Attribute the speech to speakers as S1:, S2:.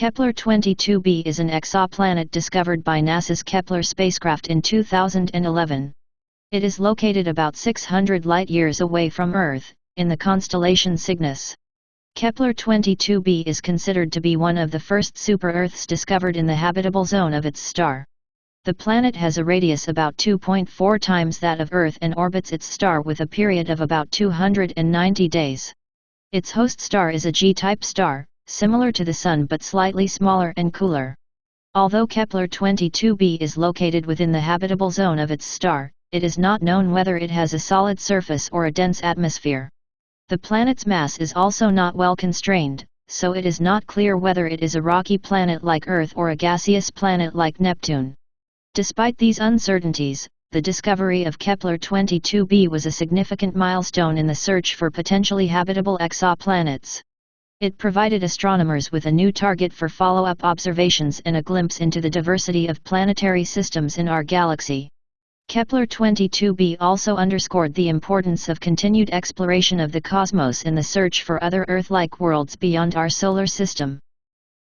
S1: Kepler-22b is an exoplanet discovered by NASA's Kepler spacecraft in 2011. It is located about 600 light-years away from Earth, in the constellation Cygnus. Kepler-22b is considered to be one of the first super-Earths discovered in the habitable zone of its star. The planet has a radius about 2.4 times that of Earth and orbits its star with a period of about 290 days. Its host star is a G-type star, similar to the Sun but slightly smaller and cooler. Although Kepler-22b is located within the habitable zone of its star, it is not known whether it has a solid surface or a dense atmosphere. The planet's mass is also not well constrained, so it is not clear whether it is a rocky planet like Earth or a gaseous planet like Neptune. Despite these uncertainties, the discovery of Kepler-22b was a significant milestone in the search for potentially habitable exoplanets. It provided astronomers with a new target for follow-up observations and a glimpse into the diversity of planetary systems in our galaxy. Kepler-22b also underscored the importance of continued exploration of the cosmos in the search for other Earth-like worlds beyond our solar system.